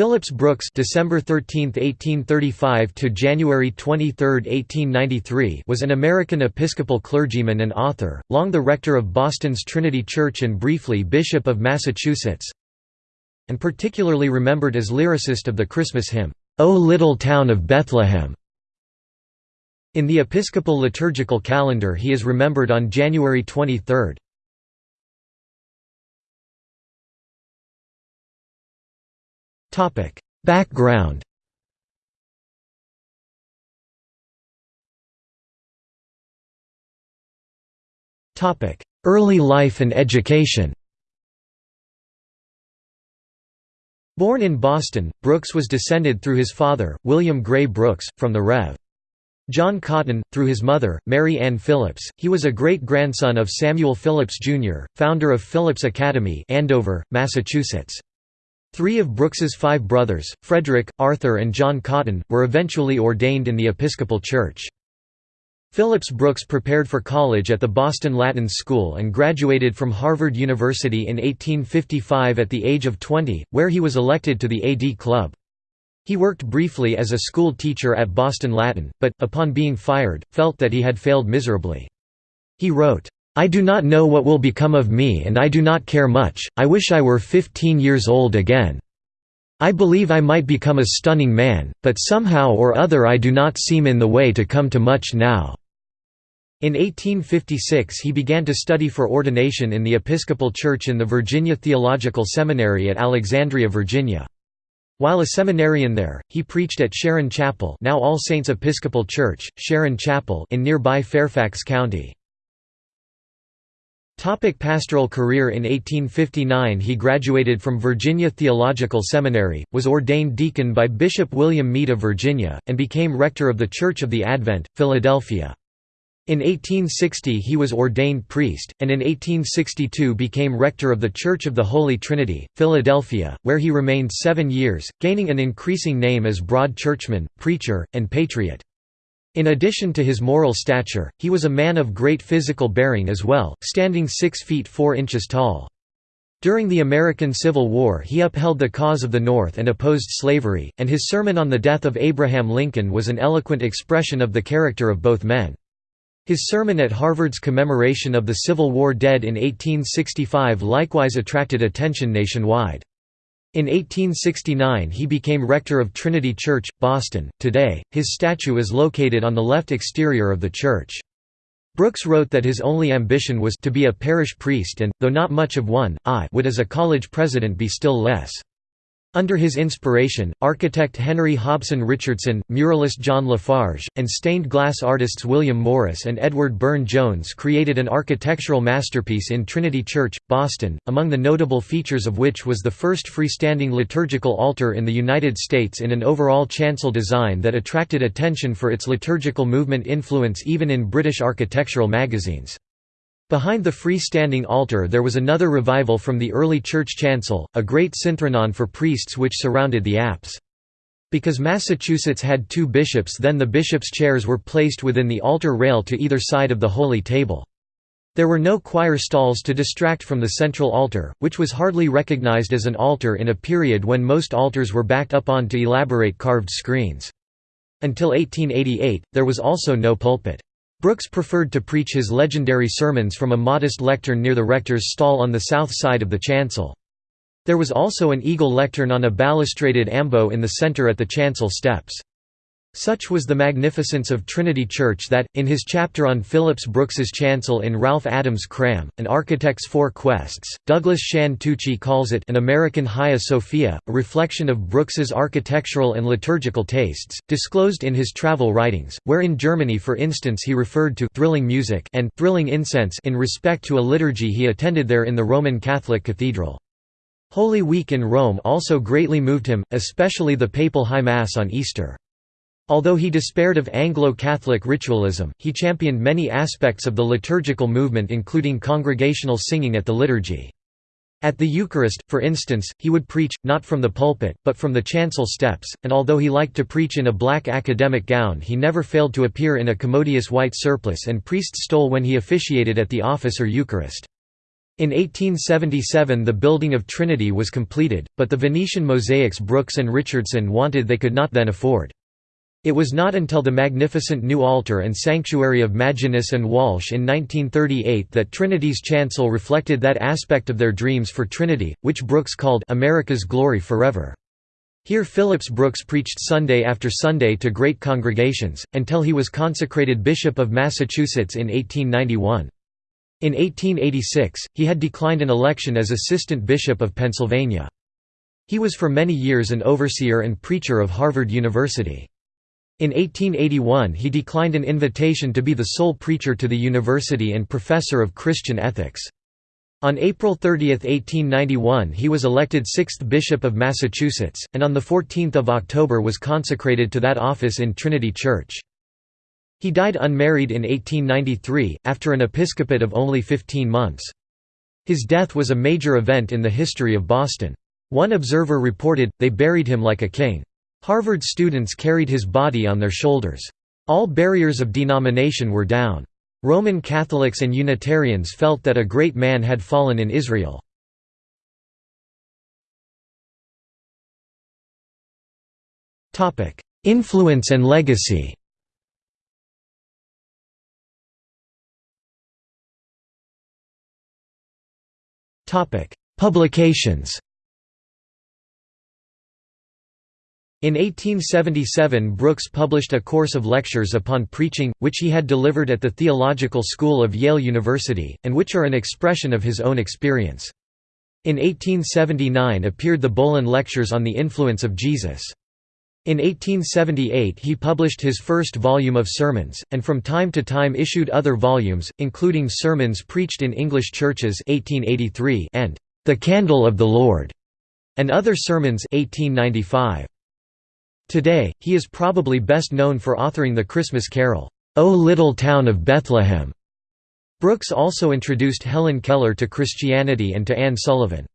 Phillips Brooks December 13, 1835 to January 23, 1893 was an American Episcopal clergyman and author, long the rector of Boston's Trinity Church and briefly Bishop of Massachusetts, and particularly remembered as lyricist of the Christmas hymn, "'O Little Town of Bethlehem'". In the Episcopal liturgical calendar he is remembered on January 23. Background. Early life and education. Born in Boston, Brooks was descended through his father, William Gray Brooks, from the Rev. John Cotton, through his mother, Mary Ann Phillips. He was a great-grandson of Samuel Phillips, Jr., founder of Phillips Academy Andover, Massachusetts. Three of Brooks's five brothers, Frederick, Arthur and John Cotton, were eventually ordained in the Episcopal Church. Phillips Brooks prepared for college at the Boston Latin School and graduated from Harvard University in 1855 at the age of 20, where he was elected to the AD Club. He worked briefly as a school teacher at Boston Latin, but, upon being fired, felt that he had failed miserably. He wrote, I do not know what will become of me and I do not care much, I wish I were 15 years old again. I believe I might become a stunning man, but somehow or other I do not seem in the way to come to much now." In 1856 he began to study for ordination in the Episcopal Church in the Virginia Theological Seminary at Alexandria, Virginia. While a seminarian there, he preached at Sharon Chapel now All Saints Episcopal Church, Sharon Chapel in nearby Fairfax County. Topic pastoral career In 1859 he graduated from Virginia Theological Seminary, was ordained deacon by Bishop William Meade of Virginia, and became rector of the Church of the Advent, Philadelphia. In 1860 he was ordained priest, and in 1862 became rector of the Church of the Holy Trinity, Philadelphia, where he remained seven years, gaining an increasing name as broad churchman, preacher, and patriot. In addition to his moral stature, he was a man of great physical bearing as well, standing 6 feet 4 inches tall. During the American Civil War he upheld the cause of the North and opposed slavery, and his sermon on the death of Abraham Lincoln was an eloquent expression of the character of both men. His sermon at Harvard's commemoration of the Civil War dead in 1865 likewise attracted attention nationwide. In 1869 he became rector of Trinity Church, Boston. Today, his statue is located on the left exterior of the church. Brooks wrote that his only ambition was to be a parish priest and, though not much of one, I would as a college president be still less. Under his inspiration, architect Henry Hobson Richardson, muralist John La Farge, and stained glass artists William Morris and Edward Burne-Jones created an architectural masterpiece in Trinity Church, Boston, among the notable features of which was the first freestanding liturgical altar in the United States in an overall chancel design that attracted attention for its liturgical movement influence even in British architectural magazines. Behind the freestanding altar there was another revival from the early church chancel, a great synthronon for priests which surrounded the apse. Because Massachusetts had two bishops then the bishops' chairs were placed within the altar rail to either side of the holy table. There were no choir stalls to distract from the central altar, which was hardly recognized as an altar in a period when most altars were backed up onto elaborate carved screens. Until 1888, there was also no pulpit. Brooks preferred to preach his legendary sermons from a modest lectern near the rector's stall on the south side of the chancel. There was also an eagle lectern on a balustraded ambo in the center at the chancel steps. Such was the magnificence of Trinity Church that, in his chapter on Phillips Brooks's chancel in Ralph Adams Cram, An Architect's Four Quests, Douglas Shand-Tucci calls it an American Hagia Sophia, a reflection of Brooks's architectural and liturgical tastes, disclosed in his travel writings, where in Germany for instance he referred to «thrilling music» and «thrilling incense» in respect to a liturgy he attended there in the Roman Catholic Cathedral. Holy Week in Rome also greatly moved him, especially the papal High Mass on Easter. Although he despaired of Anglo-Catholic ritualism, he championed many aspects of the liturgical movement including congregational singing at the liturgy. At the Eucharist, for instance, he would preach, not from the pulpit, but from the chancel steps, and although he liked to preach in a black academic gown he never failed to appear in a commodious white surplice and priest's stole when he officiated at the office or Eucharist. In 1877 the building of Trinity was completed, but the Venetian mosaics Brooks and Richardson wanted they could not then afford. It was not until the magnificent new altar and sanctuary of Maginnis and Walsh in 1938 that Trinity's chancel reflected that aspect of their dreams for Trinity, which Brooks called America's Glory Forever. Here Phillips Brooks preached Sunday after Sunday to great congregations, until he was consecrated Bishop of Massachusetts in 1891. In 1886, he had declined an election as Assistant Bishop of Pennsylvania. He was for many years an overseer and preacher of Harvard University. In 1881 he declined an invitation to be the sole preacher to the university and professor of Christian ethics. On April 30, 1891 he was elected sixth Bishop of Massachusetts, and on 14 October was consecrated to that office in Trinity Church. He died unmarried in 1893, after an episcopate of only 15 months. His death was a major event in the history of Boston. One observer reported, they buried him like a king. Harvard students carried his body on their shoulders. All barriers of denomination were down. Roman Catholics and Unitarians felt that a great man had fallen in Israel. Influence and legacy Publications In 1877 Brooks published a course of lectures upon preaching, which he had delivered at the Theological School of Yale University, and which are an expression of his own experience. In 1879 appeared the Bohlen Lectures on the Influence of Jesus. In 1878 he published his first volume of sermons, and from time to time issued other volumes, including Sermons Preached in English Churches 1883 and The Candle of the Lord, and Other Sermons 1895. Today, he is probably best known for authoring the Christmas carol, O Little Town of Bethlehem. Brooks also introduced Helen Keller to Christianity and to Anne Sullivan.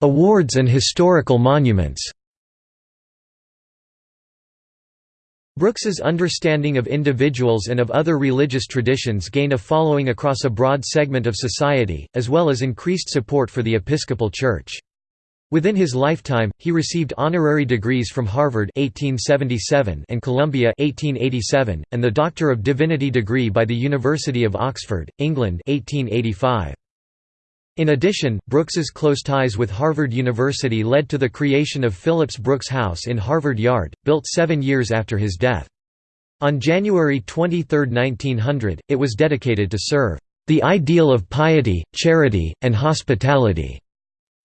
Awards and historical monuments Brooks's understanding of individuals and of other religious traditions gained a following across a broad segment of society, as well as increased support for the Episcopal Church. Within his lifetime, he received honorary degrees from Harvard 1877 and Columbia 1887, and the Doctor of Divinity degree by the University of Oxford, England 1885. In addition, Brooks's close ties with Harvard University led to the creation of Phillips Brooks House in Harvard Yard, built seven years after his death. On January 23, 1900, it was dedicated to serve the ideal of piety, charity, and hospitality.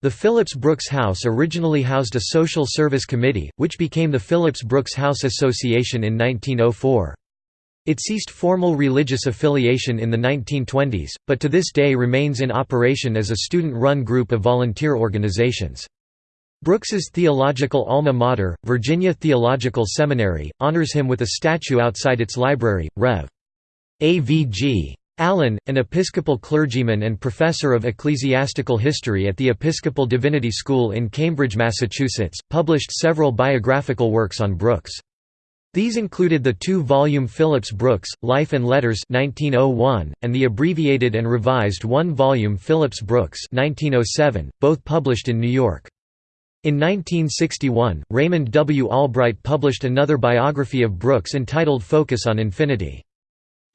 The Phillips Brooks House originally housed a social service committee, which became the Phillips Brooks House Association in 1904. It ceased formal religious affiliation in the 1920s, but to this day remains in operation as a student-run group of volunteer organizations. Brooks's theological alma mater, Virginia Theological Seminary, honors him with a statue outside its library. Rev. A.V.G. Allen, an Episcopal clergyman and professor of ecclesiastical history at the Episcopal Divinity School in Cambridge, Massachusetts, published several biographical works on Brooks. These included the two-volume Phillips Brooks, Life and Letters 1901, and the abbreviated and revised one-volume Phillips Brooks 1907, both published in New York. In 1961, Raymond W. Albright published another biography of Brooks entitled Focus on Infinity.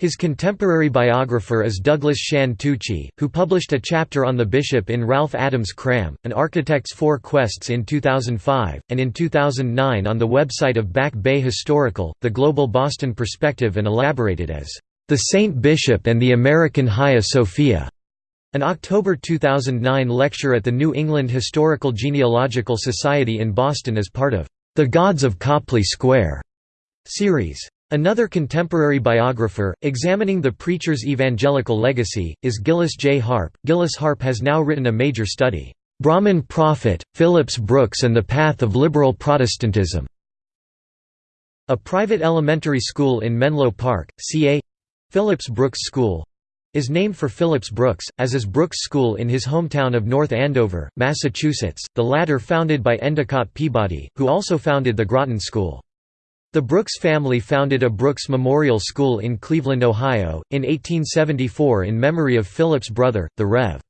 His contemporary biographer is Douglas Shand-Tucci, who published a chapter on the bishop in Ralph Adams Cram, An Architect's Four Quests in 2005, and in 2009 on the website of Back Bay Historical, The Global Boston Perspective and elaborated as, "...the Saint Bishop and the American Hagia Sophia." An October 2009 lecture at the New England Historical Genealogical Society in Boston as part of, "...the Gods of Copley Square." series. Another contemporary biographer, examining the preacher's evangelical legacy, is Gillis J. Harp. Gillis Harp has now written a major study, "'Brahmin Prophet, Phillips Brooks and the Path of Liberal Protestantism' A private elementary school in Menlo Park, CA—Phillips Brooks School, is named for Phillips Brooks, as is Brooks School in his hometown of North Andover, Massachusetts, the latter founded by Endicott Peabody, who also founded the Groton School. The Brooks family founded a Brooks Memorial School in Cleveland, Ohio, in 1874 in memory of Philip's brother, the Rev.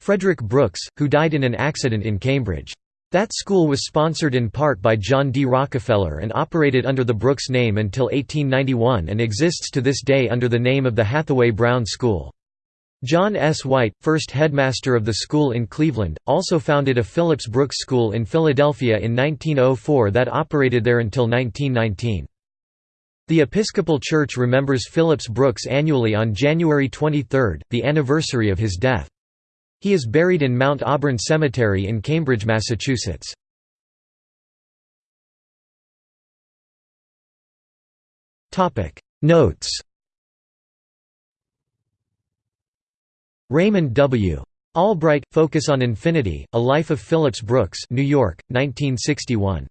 Frederick Brooks, who died in an accident in Cambridge. That school was sponsored in part by John D. Rockefeller and operated under the Brooks name until 1891 and exists to this day under the name of the Hathaway Brown School. John S. White, first headmaster of the school in Cleveland, also founded a Phillips Brooks School in Philadelphia in 1904 that operated there until 1919. The Episcopal Church remembers Phillips Brooks annually on January 23, the anniversary of his death. He is buried in Mount Auburn Cemetery in Cambridge, Massachusetts. Notes Raymond W. Albright, Focus on Infinity, A Life of Phillips Brooks New York, 1961.